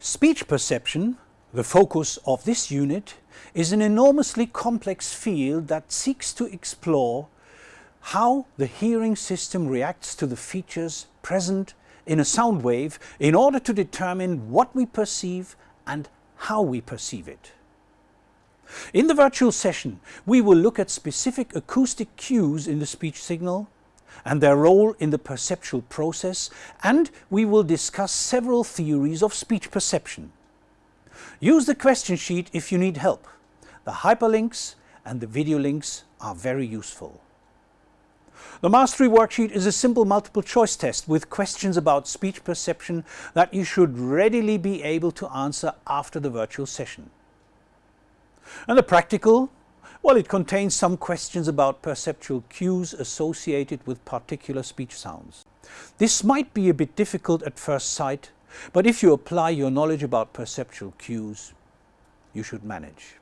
Speech perception, the focus of this unit, is an enormously complex field that seeks to explore how the hearing system reacts to the features present in a sound wave in order to determine what we perceive and how we perceive it. In the virtual session, we will look at specific acoustic cues in the speech signal and their role in the perceptual process and we will discuss several theories of speech perception. Use the question sheet if you need help. The hyperlinks and the video links are very useful. The Mastery Worksheet is a simple multiple choice test with questions about speech perception that you should readily be able to answer after the virtual session. And the practical well, it contains some questions about perceptual cues associated with particular speech sounds. This might be a bit difficult at first sight, but if you apply your knowledge about perceptual cues, you should manage.